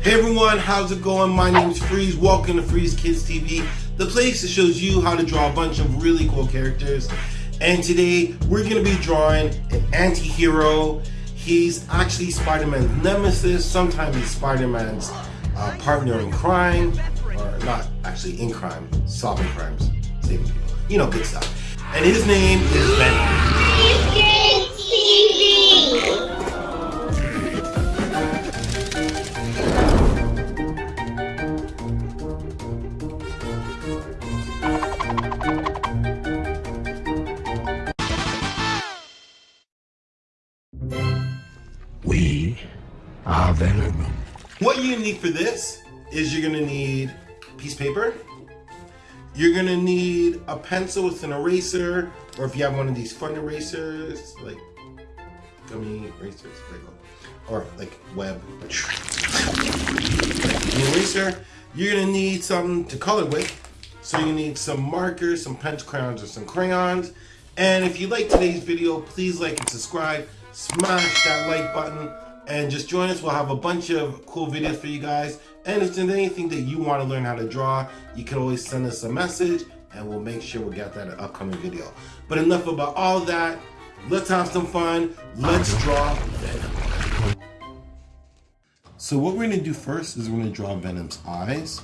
Hey everyone, how's it going? My name is Freeze. Welcome to Freeze Kids TV, the place that shows you how to draw a bunch of really cool characters. And today we're going to be drawing an anti-hero. He's actually Spider-Man's nemesis. Sometimes he's Spider-Man's uh, partner in crime, or not actually in crime, solving crimes, saving people. You know, good stuff. And his name is Venom. We What you need for this is you're gonna need piece of paper. You're gonna need a pencil with an eraser, or if you have one of these fun erasers, like gummy erasers, or like web. Eraser. You're gonna need something to color with. So you need some markers, some pencil crayons, or some crayons. And if you like today's video, please like and subscribe. Smash that like button and just join us. We'll have a bunch of cool videos for you guys. And if there's anything that you want to learn how to draw, you can always send us a message and we'll make sure we get that in an upcoming video. But enough about all that. Let's have some fun. Let's draw Venom. So what we're going to do first is we're going to draw Venom's eyes.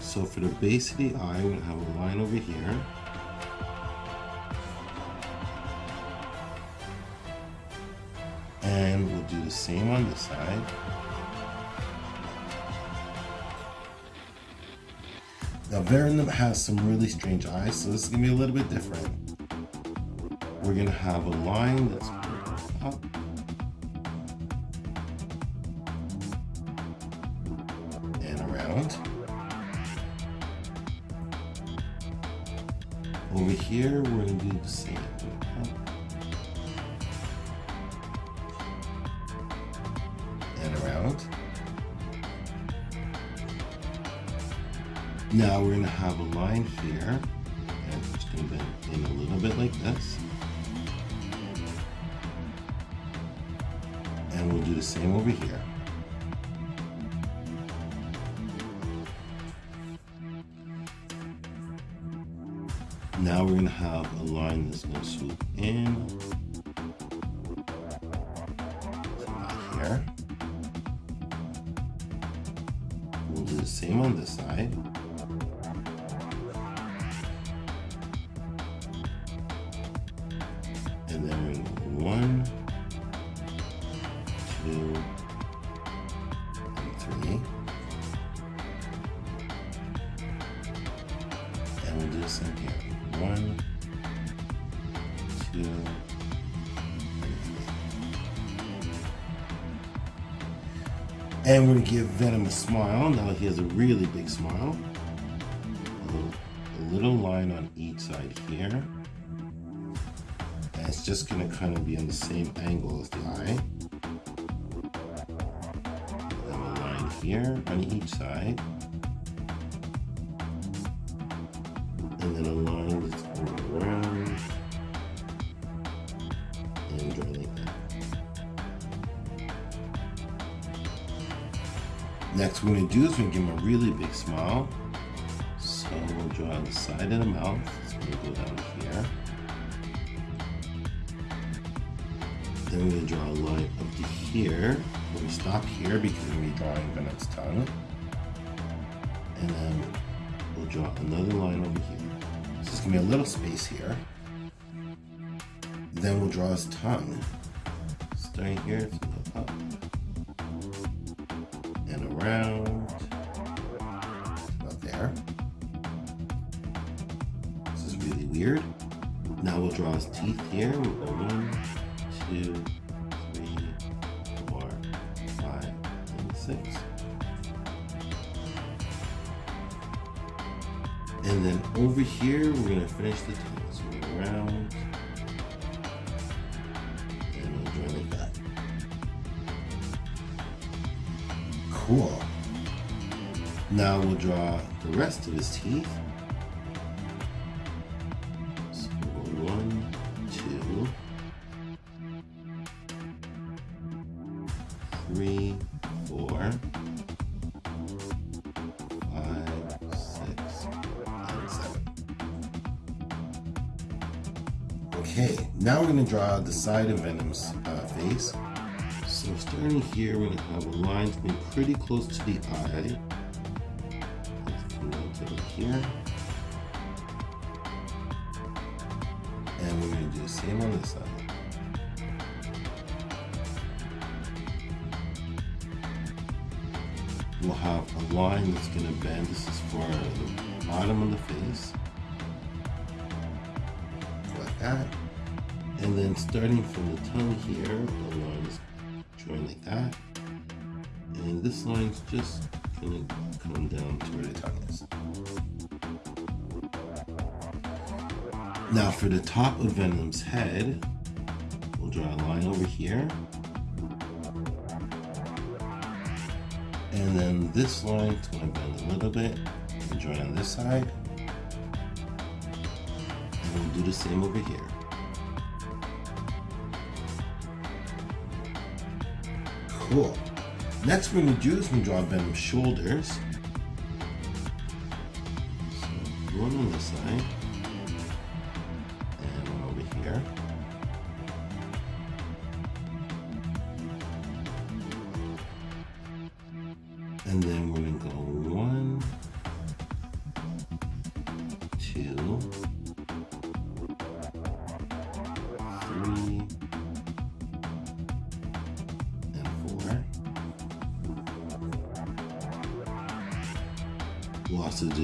So for the base of the eye, we're going to have a line over here. And we'll do the same on this side. Now Venom has some really strange eyes, so this is gonna be a little bit different. We're gonna have a line that's up. And around. Over here, we're gonna do the same. Now we're gonna have a line here, and it's gonna bend in a little bit like this. And we'll do the same over here. Now we're gonna have a line that's gonna swoop in. And then to one, two, and three. And we'll do the same here. One, two, and. And we're gonna give Venom a smile. Now he has a really big smile. A little, a little line on each side here. It's just gonna kind of be on the same angle as the eye. And a line here on each side. And then a line that's going around. And like that. Next we're gonna do is we're gonna give him a really big smile. So we'll draw the side of the mouth. It's gonna go down here. Then we're gonna draw a line up to here. We're stop here because we're gonna be drawing. And then we'll draw another line over here. So it's gonna be a little space here. Then we'll draw his tongue. Starting here, up and around. About there. This is really weird. Now we'll draw his teeth here. We'll go one, two, three, four, five, and six. And then over here, we're gonna finish the tongue. So we're around. And we'll like that. Cool. Now we'll draw the rest of his teeth. Three, four, five, six, and seven. Okay, now we're gonna draw the side of Venom's uh, face. So starting here, we're gonna have a line to be pretty close to the eye. Let's come to here. And we're gonna do the same on this side. We'll have a line that's gonna bend. This is for the bottom of the face. Like that. And then starting from the tongue here, the line is joined like that. And this line's just gonna come down to where the tongue is. Now for the top of Venom's head, we'll draw a line over here. And then this line is gonna bend a little bit and join on this side. And we'll do the same over here. Cool. Next we're gonna do is we going to draw Venom's shoulders. So one on this side.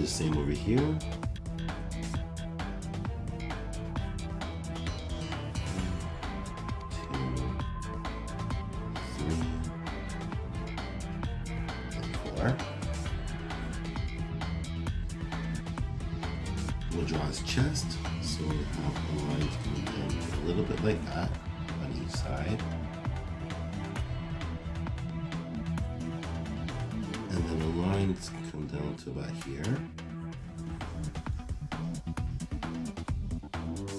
The same over here.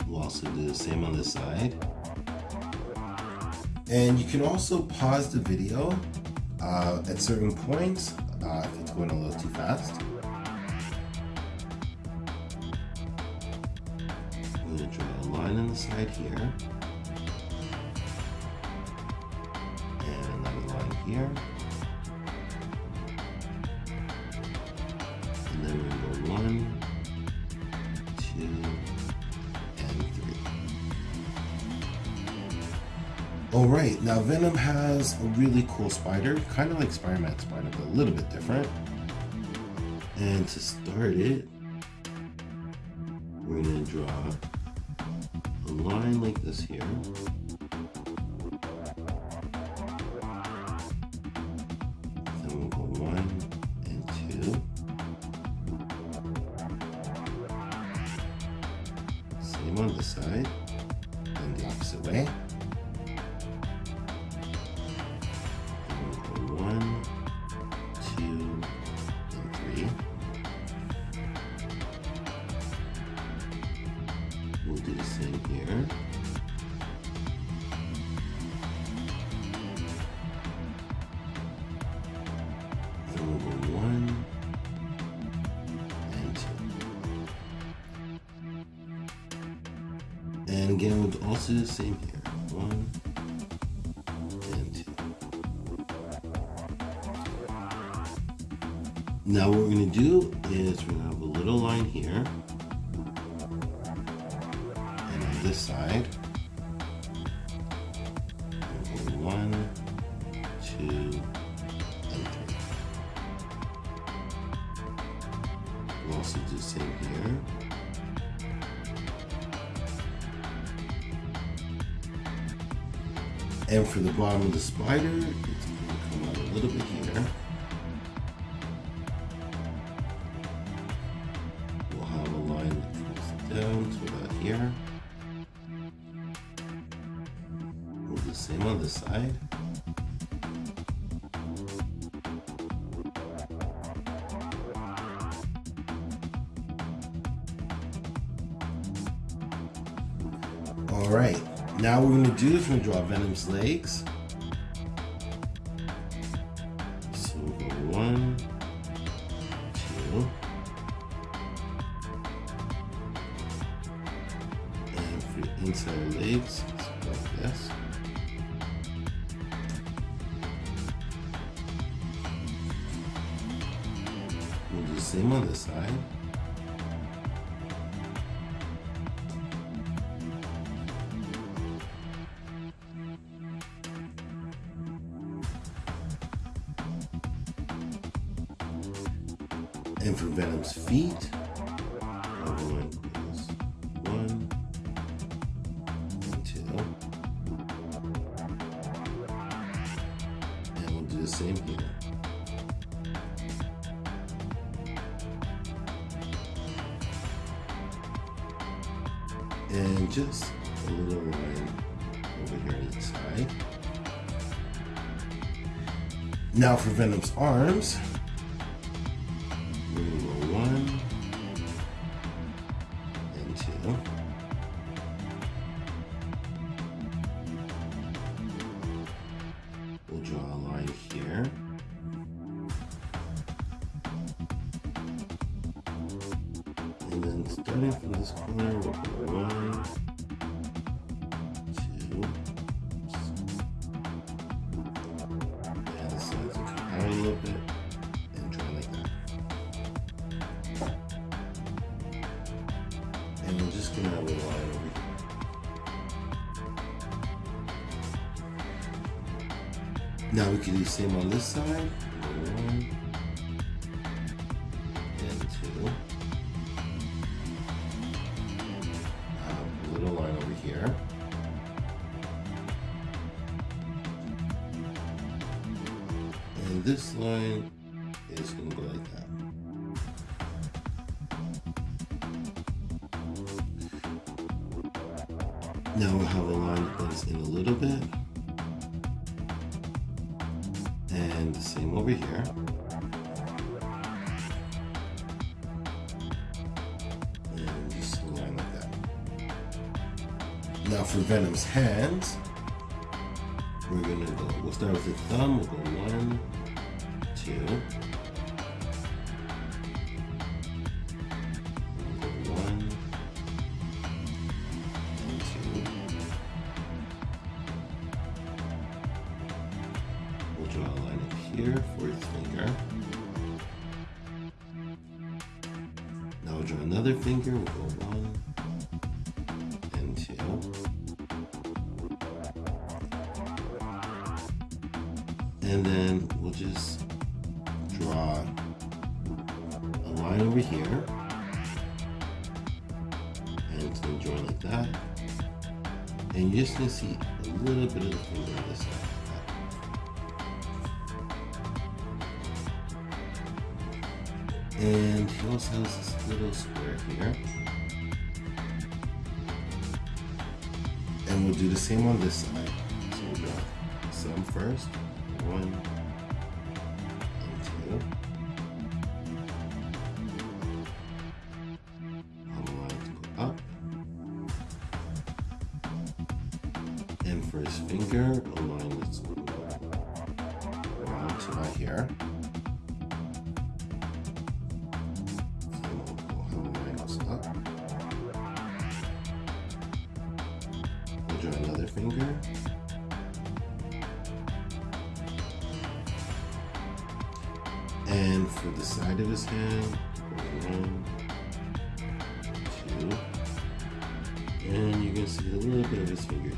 We'll also do the same on this side. And you can also pause the video uh, at certain points uh, if it's going a little too fast. I'm going to draw a line on the side here. All right, now Venom has a really cool spider, kind of like Spider-Man spider, but a little bit different. And to start it, we're gonna draw a line like this here. Then we'll go one and two. Same on this side, and the opposite way. And again, we'll also do the same here. One and two. Now what we're gonna do is we're gonna have a little line here. And on this side, one, two, and three. We'll also do the same here. And for the bottom of the spider, it's going to come out a little bit here. We'll have a line that comes down to about here. We'll do the same on this side. All right, now what we're gonna do is we're gonna draw Venom's legs. So we'll go one, two, and for inside legs, like this. We'll do the same on this side. Feet, one and two. And we'll do the same here. And just a little line over here on the side. Now for Venom's arms, And then starting from this corner, go one, two, and come out a little bit and like that. And we're just gonna have a line over here. Now we can do the same on this side. One line is going to go like that. Now we'll have a line that goes in a little bit. And the same over here. And just a line like that. Now for Venom's hands, we're gonna go, we'll start with the thumb, we'll go one, two. We'll one, and two. We'll draw a line up here for his finger. Now we'll draw another finger, we'll go one little bit of the this. And he also has this little square here. And we'll do the same on this side. So we'll draw some first. One And for his finger, a line that's to around to here. We'll draw another finger. And for the side of his hand, one, two, and you can see a little bit of his finger here.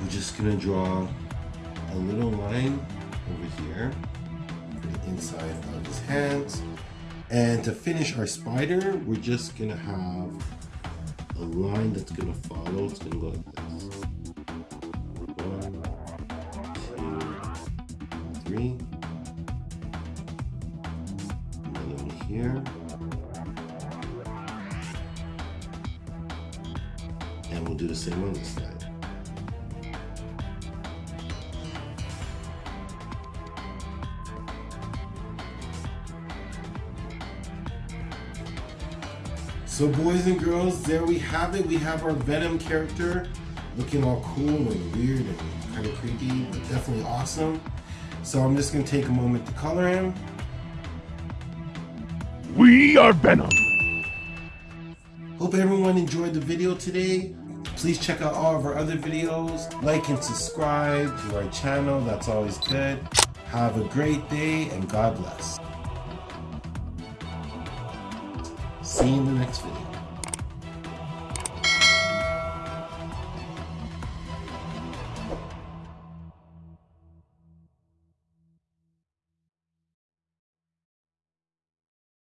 We're just gonna draw a little line over here for the inside of his hands. And to finish our spider, we're just gonna have a line that's gonna follow. It's gonna go like this. One, two, three. Another one here. And we'll do the same on this side. So boys and girls, there we have it. We have our Venom character looking all cool and weird and kind of creepy, but definitely awesome. So I'm just gonna take a moment to color him. We are Venom. Hope everyone enjoyed the video today. Please check out all of our other videos. Like and subscribe to our channel. That's always good. Have a great day and God bless. See you next video.